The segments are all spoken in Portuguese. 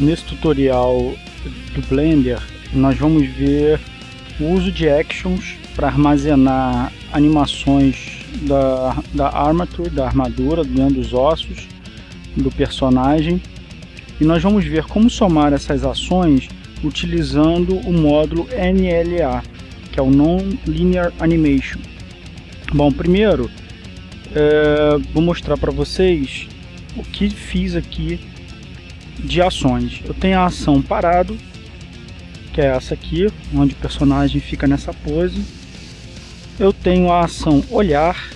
nesse tutorial do Blender nós vamos ver o uso de actions para armazenar animações da, da armature, da armadura, dentro dos ossos do personagem e nós vamos ver como somar essas ações utilizando o módulo NLA, que é o Non-Linear Animation. Bom, primeiro é, vou mostrar para vocês o que fiz aqui de ações. Eu tenho a ação parado, que é essa aqui, onde o personagem fica nessa pose. Eu tenho a ação olhar,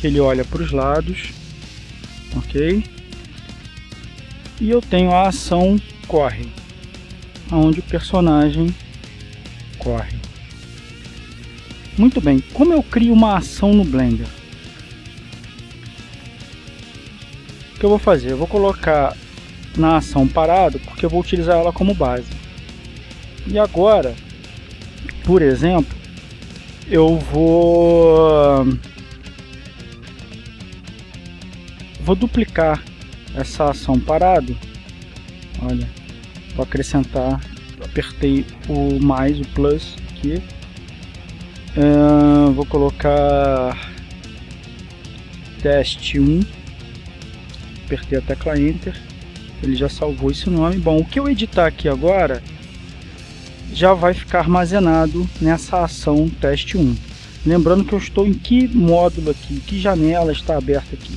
que ele olha para os lados, ok? E eu tenho a ação corre, onde o personagem corre. Muito bem, como eu crio uma ação no Blender? Que eu vou fazer? Eu vou colocar na ação parado, porque eu vou utilizar ela como base. E agora, por exemplo, eu vou vou duplicar essa ação parado. Olha, vou acrescentar, apertei o mais, o plus aqui. Uh, vou colocar teste 1, apertei a tecla Enter ele já salvou esse nome. Bom, o que eu editar aqui agora já vai ficar armazenado nessa ação teste 1. Lembrando que eu estou em que módulo aqui, que janela está aberta aqui.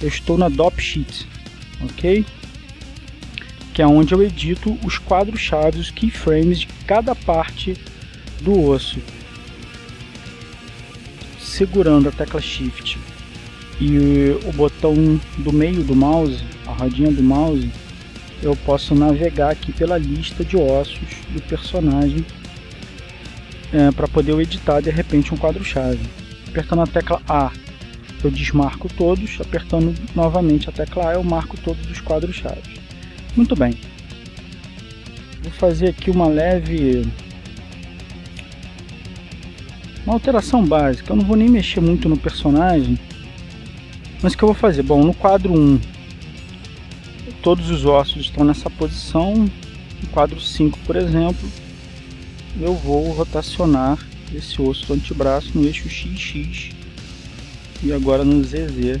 Eu estou na Dop Sheet, ok? Que é onde eu edito os quadros-chave, os keyframes de cada parte do osso. Segurando a tecla Shift e o botão do meio do mouse, a rodinha do mouse, eu posso navegar aqui pela lista de ossos do personagem é, para poder editar de repente um quadro-chave. Apertando a tecla A eu desmarco todos, apertando novamente a tecla A eu marco todos os quadros-chave. Muito bem. Vou fazer aqui uma leve uma alteração básica. Eu não vou nem mexer muito no personagem, mas o que eu vou fazer? Bom, no quadro 1, todos os ossos estão nessa posição. No quadro 5, por exemplo, eu vou rotacionar esse osso do antebraço no eixo XX e agora no ZZ,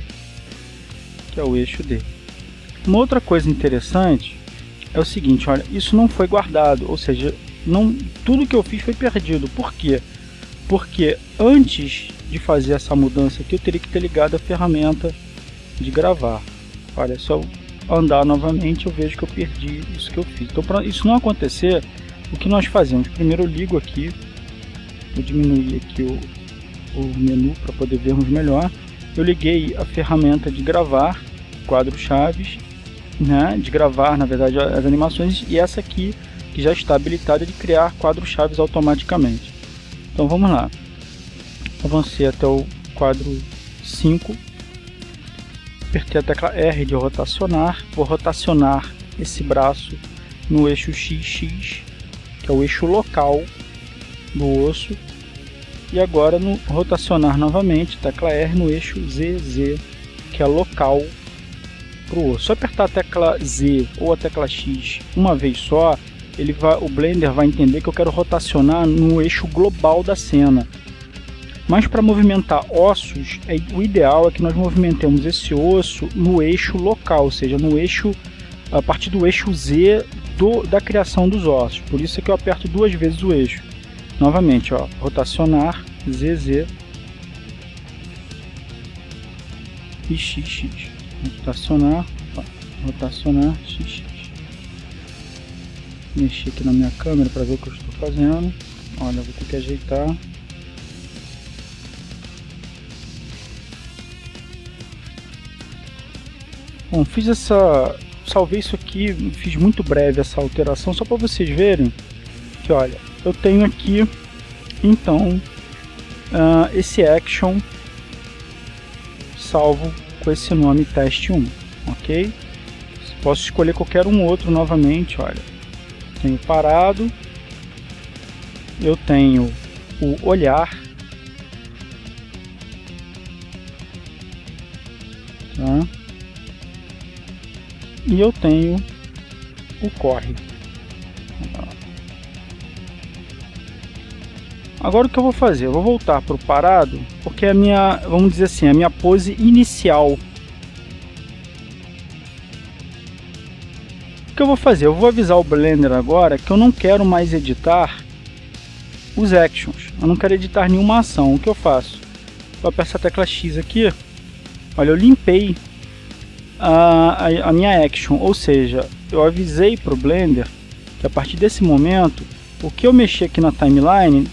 que é o eixo D. Uma outra coisa interessante é o seguinte, olha, isso não foi guardado, ou seja, não, tudo que eu fiz foi perdido. Por quê? Porque antes de fazer essa mudança aqui, eu teria que ter ligado a ferramenta de gravar. Olha, eu andar novamente, eu vejo que eu perdi isso que eu fiz. Então, para isso não acontecer, o que nós fazemos? Primeiro eu ligo aqui, vou diminuir aqui o, o menu para poder vermos melhor. Eu liguei a ferramenta de gravar, quadro chaves, né, de gravar, na verdade, as animações, e essa aqui, que já está habilitada de criar quadros chaves automaticamente. Então vamos lá avancei até o quadro 5, apertei a tecla R de rotacionar, vou rotacionar esse braço no eixo XX, que é o eixo local do osso, e agora no rotacionar novamente, tecla R no eixo ZZ, que é local para o osso. Se apertar a tecla Z ou a tecla X uma vez só, ele vai, o Blender vai entender que eu quero rotacionar no eixo global da cena. Mas para movimentar ossos, é, o ideal é que nós movimentemos esse osso no eixo local, ou seja, no eixo a partir do eixo Z do, da criação dos ossos. Por isso é que eu aperto duas vezes o eixo. Novamente, ó, rotacionar, ZZ e XX. Rotacionar, rotacionar, XX. Mexer aqui na minha câmera para ver o que eu estou fazendo. Olha, vou ter que ajeitar. Bom, fiz essa... Salvei isso aqui, fiz muito breve essa alteração, só para vocês verem que, olha, eu tenho aqui, então, uh, esse action salvo com esse nome teste1, ok? Posso escolher qualquer um outro novamente, olha. Tenho parado, eu tenho o olhar, e eu tenho o corre. Agora o que eu vou fazer? Eu vou voltar para o parado, porque a minha, vamos dizer assim, a minha pose inicial. O que eu vou fazer? Eu vou avisar o Blender agora que eu não quero mais editar os actions. Eu não quero editar nenhuma ação. O que eu faço? Eu aperto a tecla X aqui. Olha, eu limpei a, a, minha action, ou seja, eu avisei para o Blender que a partir desse momento, o que eu mexer aqui na timeline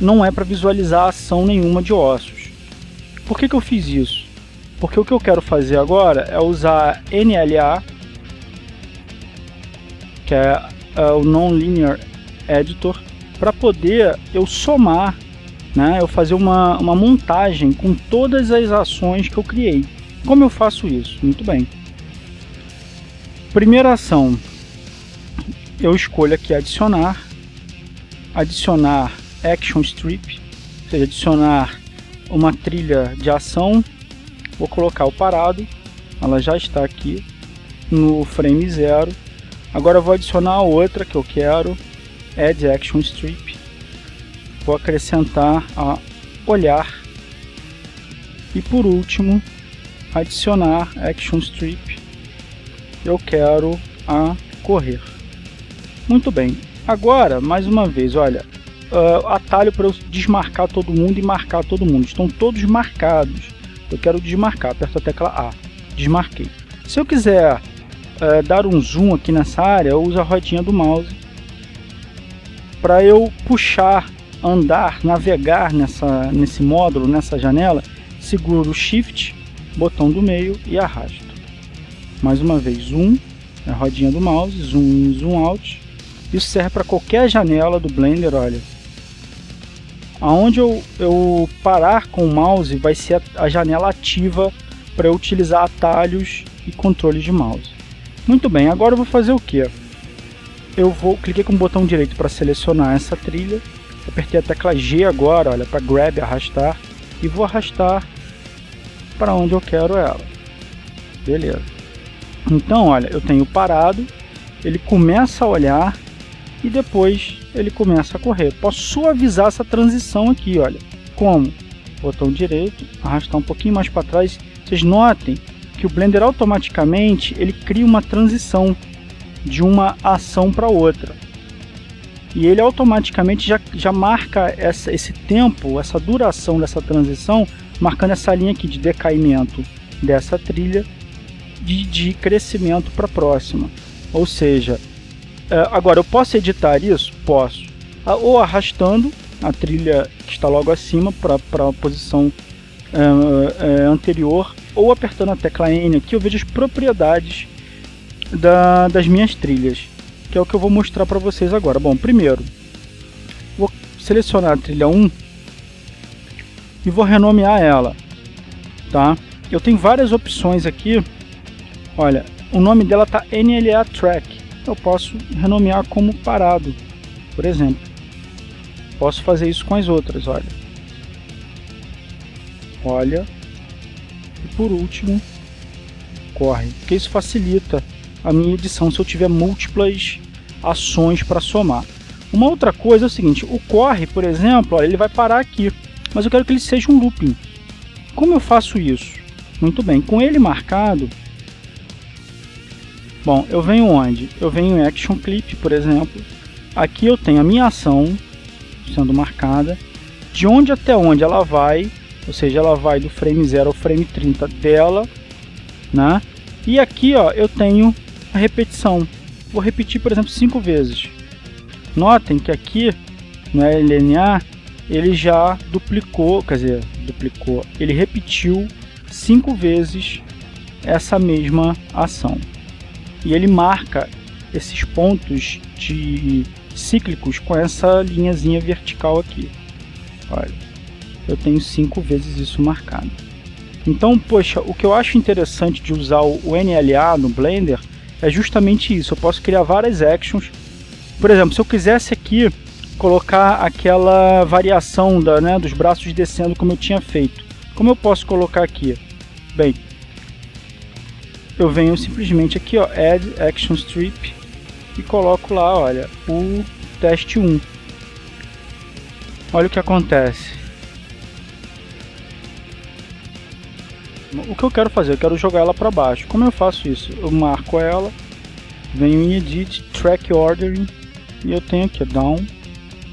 não é para visualizar ação nenhuma de ossos. Por que, que eu fiz isso? Porque o que eu quero fazer agora é usar NLA, que é, é o Non-Linear Editor, para poder eu somar, né, eu fazer uma, uma montagem com todas as ações que eu criei. Como eu faço isso? Muito bem. Primeira ação, eu escolho aqui adicionar, adicionar action strip, ou seja, adicionar uma trilha de ação, vou colocar o parado, ela já está aqui no frame zero. Agora vou adicionar outra que eu quero, add action strip, vou acrescentar a olhar e por último adicionar action strip eu quero a correr. Muito bem. Agora mais uma vez olha uh, atalho para eu desmarcar todo mundo e marcar todo mundo. Estão todos marcados. Eu quero desmarcar aperto a tecla A. Desmarquei. Se eu quiser uh, dar um zoom aqui nessa área eu uso a rodinha do mouse para eu puxar andar navegar nessa nesse módulo nessa janela seguro o shift botão do meio e arrasto. Mais uma vez, zoom, a rodinha do mouse, zoom in, zoom out. Isso serve para qualquer janela do Blender, olha. Aonde eu, eu parar com o mouse vai ser a, a janela ativa para utilizar atalhos e controles de mouse. Muito bem, agora eu vou fazer o que? Eu vou cliquei com o botão direito para selecionar essa trilha, apertei a tecla G agora, olha, para grab, arrastar, e vou arrastar para onde eu quero ela. Beleza. Então, olha, eu tenho parado, ele começa a olhar e depois ele começa a correr. Posso suavizar essa transição aqui, olha. Como? Botão direito, arrastar um pouquinho mais para trás. Vocês notem que o Blender automaticamente ele cria uma transição de uma ação para outra. E ele automaticamente já, já marca essa, esse tempo, essa duração dessa transição marcando essa linha aqui de decaimento dessa trilha de, de crescimento para a próxima. Ou seja, é, agora eu posso editar isso? Posso. Ou arrastando a trilha que está logo acima para a posição é, é, anterior, ou apertando a tecla N aqui eu vejo as propriedades da, das minhas trilhas, que é o que eu vou mostrar para vocês agora. Bom, primeiro, vou selecionar a trilha 1 e vou renomear ela, tá? Eu tenho várias opções aqui, olha, o nome dela tá NLA Track, eu posso renomear como parado, por exemplo. Posso fazer isso com as outras, olha. Olha. E por último, corre, porque isso facilita a minha edição se eu tiver múltiplas ações para somar. Uma outra coisa é o seguinte, o corre, por exemplo, ele vai parar aqui mas eu quero que ele seja um looping. Como eu faço isso? Muito bem, com ele marcado, bom, eu venho onde? Eu venho em Action Clip, por exemplo, aqui eu tenho a minha ação sendo marcada, de onde até onde ela vai, ou seja, ela vai do frame 0 ao frame 30 dela, né? E aqui ó, eu tenho a repetição, vou repetir por exemplo cinco vezes. Notem que aqui no LNA ele já duplicou, quer dizer, duplicou, ele repetiu cinco vezes essa mesma ação. E ele marca esses pontos de cíclicos com essa linhazinha vertical aqui. Olha, eu tenho cinco vezes isso marcado. Então, poxa, o que eu acho interessante de usar o NLA no Blender é justamente isso. Eu posso criar várias actions. Por exemplo, se eu quisesse aqui colocar aquela variação da, né, dos braços descendo como eu tinha feito. Como eu posso colocar aqui? Bem, eu venho simplesmente aqui, ó, Add Action Strip e coloco lá, olha, o teste 1. Olha o que acontece. O que eu quero fazer? Eu quero jogar ela para baixo. Como eu faço isso? Eu marco ela, venho em Edit, Track Ordering e eu tenho aqui Down,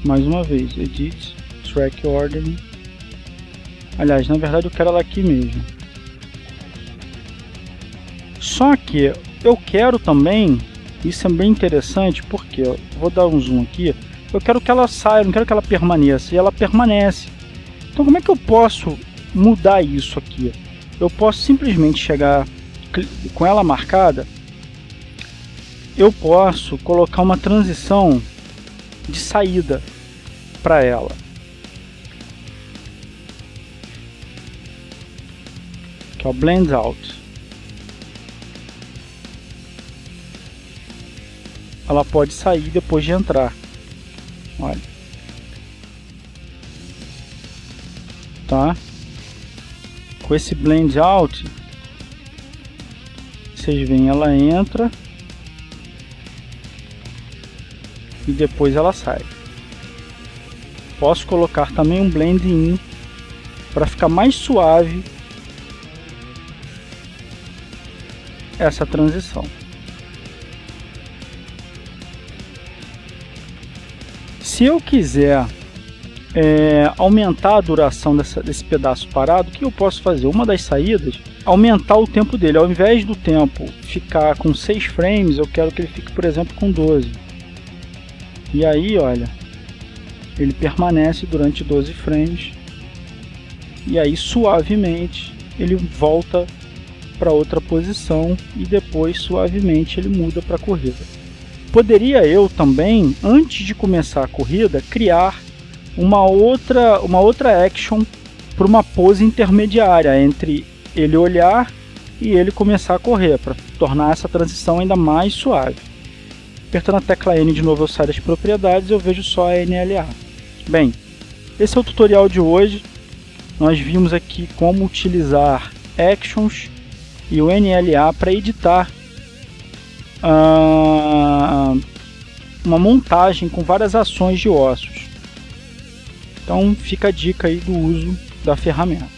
mais uma vez, Edit, Track Ordering. Aliás, na verdade eu quero ela aqui mesmo. Só que eu quero também, isso é bem interessante, porque eu vou dar um zoom aqui, eu quero que ela saia, não quero que ela permaneça, e ela permanece. Então como é que eu posso mudar isso aqui? Eu posso simplesmente chegar com ela marcada, eu posso colocar uma transição de saída para ela. Que é o Blend Out. Ela pode sair depois de entrar. Olha. Tá? Com esse Blend Out, vocês veem, ela entra e depois ela sai. Posso colocar também um blend in para ficar mais suave essa transição. Se eu quiser é, aumentar a duração dessa, desse pedaço parado, o que eu posso fazer? Uma das saídas, aumentar o tempo dele. Ao invés do tempo ficar com 6 frames, eu quero que ele fique, por exemplo, com 12. E aí, olha, ele permanece durante 12 frames. E aí, suavemente, ele volta para outra posição e depois, suavemente, ele muda para a corrida. Poderia eu também, antes de começar a corrida, criar uma outra, uma outra action para uma pose intermediária entre ele olhar e ele começar a correr, para tornar essa transição ainda mais suave. Apertando a tecla N de novo eu saio das propriedades eu vejo só a NLA. Bem, esse é o tutorial de hoje. Nós vimos aqui como utilizar Actions e o NLA para editar uh, uma montagem com várias ações de ossos. Então fica a dica aí do uso da ferramenta.